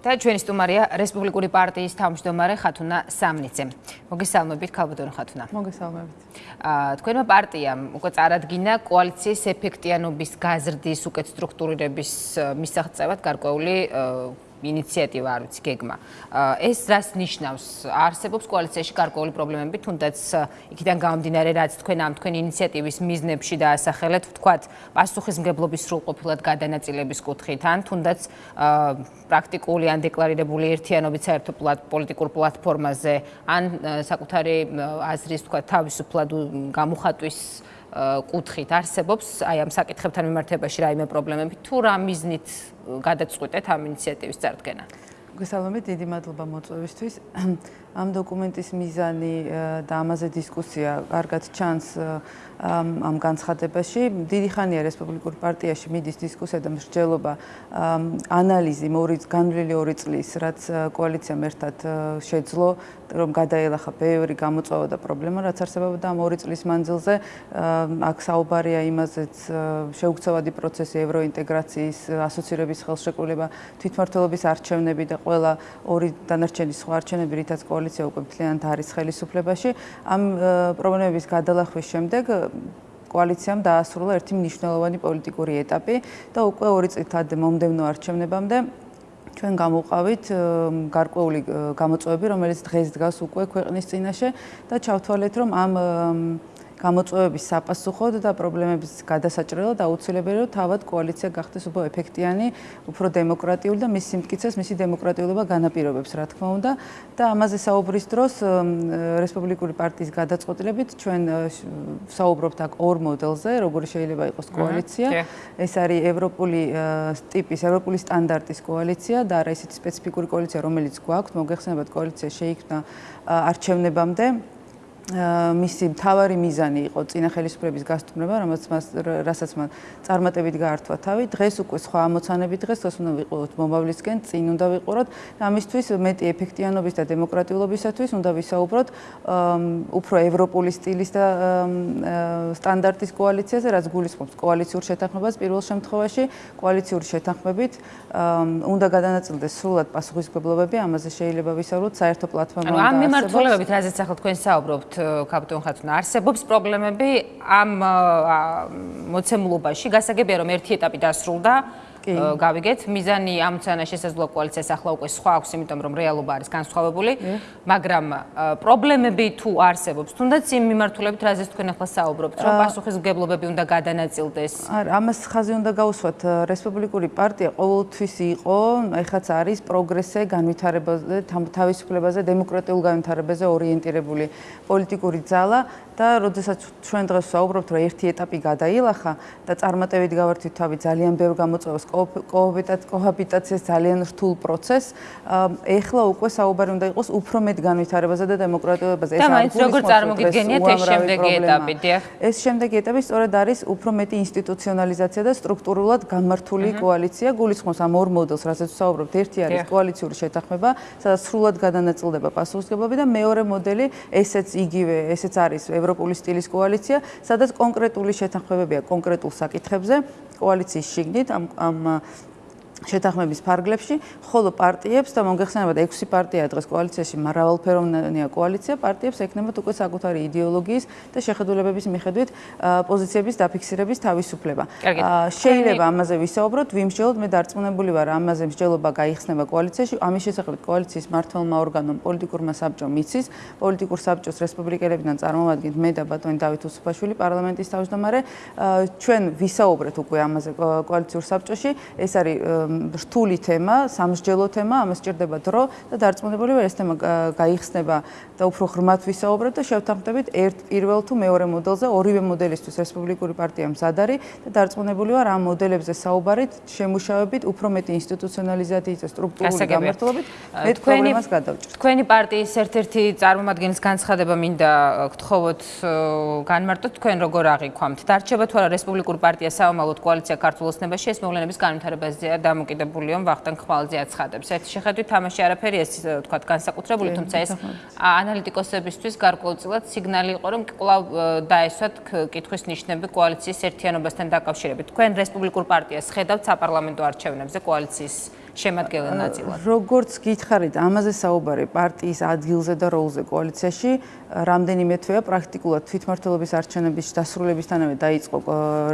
და ჩვენი სტუმარია რესპუბლიკური პარტიის თავმჯდომარე ხათუნა სამნიცე. მოგესალმებით ქალბატონო ხათუნა. მოგესალმებით. აა თქვენმა პარტიამ უკვე წარადგინა კოალიციის ეფექტიანობის გაზრდის უკეთ სტრუქტურირების მისაღწევად გარკვეული ინიციატივა არ ვიცი გეგმა. ეს რას ნიშნავს? არსებობს კოალიციაში გარკვეული პრობლემები, თუნდაც იქიდან გამომდინარე, რაც თქვენ ამ თქვენი ინიციატივის მიზნებში დაასახელეთ, ვთქვათ, პასუხისმგებლობის სრულყოფილად გადანაწილების კუთხით, ან თუნდაც პრაქტიკული ან დეკლარირებული ერთიანობით საერთო პოლიტიკურ პლატფორმაზე, ან საკუთარი აზრის, ვთქვათ, თავისუფლად გამოხატვის კუთხით არსებობს აი ამ საკითხებთან მიმართებაში რაიმე პრობლემები თუ რა მიზნით გადაწყვეტეთ ამ ინიციატივის წარდგენა? მოგესალმებით, დიდი მადლობა მოწვევისთვის. ამ დოკუმენტის მიზანი და ამაზე დისკუსია კარგად ჩანს ამ განცხადებაში. დიდი ხანია რესპუბლიკურ პარტიაში მიდის დისკუსია და მსჯელობა ანალიზი მორი განვლილი ორი წლის, რაც კოალიციამ ერთად შეძლო, რომ გადაელახა ბევრი გამოწვევა და პრობლემა, რაც არსებობდა ამ ორი წლის მანძილზე. აქ საუბარია იმაზეც შეუქცევადი პროცესი ევროინტეგრაციის ასოცირების ხელშეკრულება, თვითმმართველობის არჩევნები და ყველა ორი დანარჩენი სხვა არჩევნები, რითაც კოალიცია უკვე მთლიანად არის ხელისუფლებაში. ამ პრობლემების გადალახვის შემდეგ კოალიციამ დაასრულა ერთი მნიშვნელოვანი პოლიტიკური ეტაპი და უკვე ორი წლით ადრე მომდევნო არჩევნებამდე ჩვენ გამოვყავით გარკვეული გამოწვევები, რომელიც დღეს დგას უკვე ქვეყნის წინაშე და ჩავთვალეთ, რომ ამ გამოწვევების საპასუხოდ და პრობლემების გადასაჭრელად აუცილებელია რომ თავად კოალიცია გახდეს უფრო ეფექტიანი, უფრო დემოკრატიული და მის სიმტკიცეს, მისი დემოკრატიულობა განაპირობებს, რა თქმა უნდა. და ამაზე საუბრის დროს რესპუბლიკური პარტიის გადაწყვეტილებით ჩვენ საუბრობთ აქ ორ მოდელზე, როგორი შეიძლება იყოს კოალიცია. ეს არის ევროპული ტიპის, ევროპული სტანდარტის კოალიცია და არა ისეთი სპეციფიკური კოალიცია, რომელიც გვაქვს, მოგეხსენებათ კოალიცია შეიქმნა არჩევნებამდე. მისი მთავარი მიზანი იყო წინა ხელისუფლების გასტუმრება, რომელსაც მას რასაც მას წარმატებით გაართვა თავი. დღეს უკვე სხვა ამოცანები დღეს თოს უნდა ვიყუროთ მომავლისკენ, წინ უნდა ვიყუროთ. ამისთვის მეტი ეფექტიანობის და დემოკრატიულობისათვის უნდა ვისაუბროთ უფრო ევროპული სტილის და სტანდარტის კოალიციაზე, რაც გულისხმობს კოალიციურ შეთანხმებას პირველ შემთხვევაში, კოალიციური შეთანხმებით უნდა გადანაწილდეს სრულად პასუხისმგებლობები, ამაზე შეიძლება ვისაუბროთ საერთო პლატფორმა. ანუ ამ მიმართულებებით, რაზეც ახლა თქვენ საუბრობთ, კაპიტან ხათუნა, არსებობს პრობლემები ამ მოცემულობაში. გასაგებია რომ ერთი ეტაპი დასრულდა. გავიგეთ. მიზანი ამ ცანა შესაძლოა კოალიციას ახლა უკვე სხვა აქვს იმიტომ რომ რეალობა არის განსხვავებული. მაგრამ პრობლემები თუ არსებობს თუნდაც იმ მიმართულებით რაზეც თქვენ ახლა საუბრობთ რომ პასუხისმგებლობები უნდა გადანაწილდეს? არა ამას ხაზი უნდა გაუსვათ. რესპუბლიკური პარტია ყოველთვის იყო ეხაც არის პროგრესზე განვითარებაზე თავისუფლებაზე დემოკრატიულ განვითარებაზე ორიენტირებული პოლიტიკური ძალა და როდესაც ჩვენ დღეს საუბრობთ რომ ერთი ეტაპი გადაილახა და წარმატებით გავართვით თავი ძალიან ბევრ გამოწვევას კოჰაბიტაციას ძალიან რთულ პროცესს. ეხლა უკვე საუბარი უნდა იყოს უფრო მეტ განვითარებაზე და დემოკრატიებაზე. ეს არის როგორ წარმოგიდგენიათ ეს შემდეგი ეტაპი, დიახ? ეს შემდეგი ეტაპი სწორედ არის უფრო მეტი ინსტიტუციონალიზაცია და სტრუქტურულად გამართული კოალიცია. გულისხმობს ამ ორ მოდელს, რასაც ვსაუბრობთ. ერთი არის კოალიციური შეთანხმება, სადაც სრულად გადანაწილდება პასუხისმგებლობა და მეორე მოდელი, ესეც იგივე, ესეც არის ევროპული სტილის კოალიცია, სადაც კონკრეტული შეთანხმებებია კონკრეტულ საკითხებზე. კოალიციის შიგნით ამ ამ შეთანხმების ფარგლებში, ხოლო პარტიებს და მოგეხსენებათ 6 პარტია დღეს კოალიციაში მრავალფეროვნია კოალიცია, პარტიებს ექნებათ უკვე საკუთარი იდეოლოგიის და შეხედულებების მიხედვით პოზიციების დაფიქსირების თავისუფლება. შეიძლება ამაზე ვისაუბროთ, ვიმსჯელოთ, მე დარწმუნებული ვარ, ამაზე მსჯელობა გაიხსნება კოალიციაში, ამის შესახებ კოალიციის მართლმა ორგანომ პოლიტიკურმა საბჭომ იცის, პოლიტიკურ საბჭოს რესპუბლიკელებიდან წარმოვადგინთ მე და ბატონი დავით უსუფაშვილი პარლამენტის თავმჯდომარე, ჩვენ ვისაუბრეთ უკვე ამაზე კოალიციურ საბჭოში, ეს არის რთული თემა, სამსჯელო თემა, ამას ჭირდება დრო და დარწმუნებული ვარ ეს თემა გაიხსნება და უფრო ღრმად ვისაუბრებთ და შევთანხმდებით ერთ პირველ თუ მეორე მოდელზე, ორივე მოდელისთვის რესპუბლიკური პარტია მზად არის და დარწმუნებული ვარ ამ მოდელებზე საუბარით, შემუშავებით უფრო მეტი ინსტიტუციონალიზაციით და სტრუქტურული გამართულებით მე პრობლემას გადავჭრით. თქვენი პარტიის ერთ-ერთი წარმომადგენლის განცხადება მინდა გთხოვოთ განმარტოთ თქვენ როგორ აღიქვამთ? დარჩება თუ არა რესპუბლიკური პარტია საომალოდ კოალიცია ქართულ ოცნებაში ეს მოვლენების განვითარებაზეა და დამოკიდებულია ვახტანგ ხვალზე აცხადებს. ერთ შეხედვით თამაში არაფერი ეს თქვა განსაკუთრებული, თუმცა ეს ანალიტიკოსებისთვის გარკვეულწილად სიგნალი იყო, რომ კვლავ დაესვათ კითხვის ნიშნები კოალიციის ერთიანობასთან დაკავშირებით. თქვენ რესპუბლიკურ პარტიას ხედავთ საპარლამენტო არჩევნებზე კოალიციის შემადგენელ ნაწილად. როგორც გითხარით, ამაზე საუბარი პარტიის ადგილზე და როლზე კოალიციაში რამდენიმე თვეა პრაქტიკულად თვითმმართველობის არჩევნების დასრულებისთანავე დაიწყო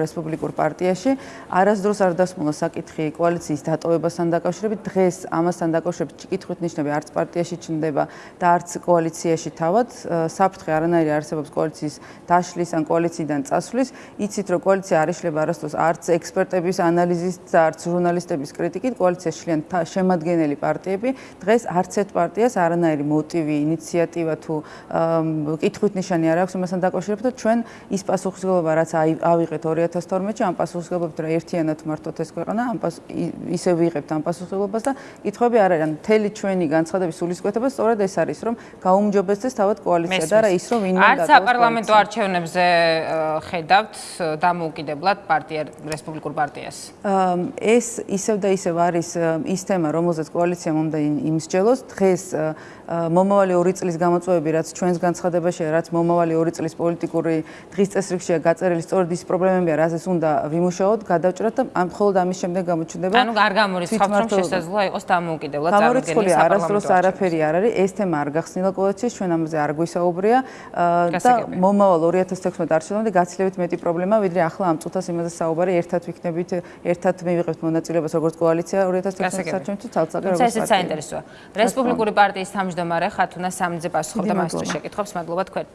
რესპუბლიკურ პარტიაში. არასდროს არ დასმულა საკითხი კოალიციის დატოვებასთან დაკავშირებით. დღეს ამასთან დაკავშირებით კითხვით ნიშნები არც პარტიაში ჩნდება და არც კოალიციაში თავად. საფრთხე არანაირი არსებობს კოალიციის დაშლის ან კოალიციიდან წასვლის. იცით, რომ კოალიცია არ იშლება არასდროს არც ექსპერტების ანალიზის და არც ჟურნალისტების კრიტიკით. კოალიციაში შლიან შემადგენელი პარტიები. დღეს არც ერთ პარტიას არანაირი მოტივი, ინიციატივა თუ კითხვით ნიშანი არ აქვს იმასთან დაკავშირებით, რომ ჩვენ ის პასუხისგებლობა, რაც ავიღეთ 2012-ში, ამ პასუხისგებლობით რა ერთიანად მართოთ ეს ქვეყანა, ამ ისე ვიღებთ ამ პასუხისგებლობას და კითხვები არ არის. მთელი ჩვენი განცხადების სულისკვეთება სწორედ ეს არის, რომ გაუმჯობესდეს თავად კოალიცია და რა ის რომ ვინმე დატოვოს. არც საპარლამენტო არჩევნებზე ხედავთ დამოუკიდებლად პარტია რესპუბლიკურ პარტიას. ეს ისევ და ისევ არის ის თემა, რომელზეც კოალიციამ უნდა იმსჯელოს. დღეს მომავალი 2 წლის გამოწვევები, რაც ჩვენს განცხადებაშია, რაც მომავალი 2 წლის პოლიტიკური დღის წესრიგშია გაწერილი, სწორედ ის პრობლემებია, რასაც უნდა ვიმუშაოთ, გადავჭრათ და ამ მხოლოდ ამის შემდეგ გამოჩნდება. ანუ არ გამორიცხავთ, რომ შესაძლოა იყოს დამოუკიდებლად წარმოქმნილი საპარლამენტო არასდროს არაფერი არ არის, ეს თემა არ გახსნილა კოალიციის, ჩვენ ამაზე არ გვისაუბრია და მომავალ 2016 არჩევნამდე გაცილებით მეტი პრობლემა, ვიდრე ახლა ამ წუთას იმაზე საუბარი, ერთად ვიქნებით, ერთად მივიღებთ მონაწილეობას როგორც კოალიცია 2016 არჩევნებში, ცალ-ცალკე როგორც პარტია. ეს საინტერესოა. რესპუბლიკური პარტიის თავმჯდომარე ხათუნა სამძე პასუხობდა მასწავლე შეკითხვებს. მადლობა თქვენ.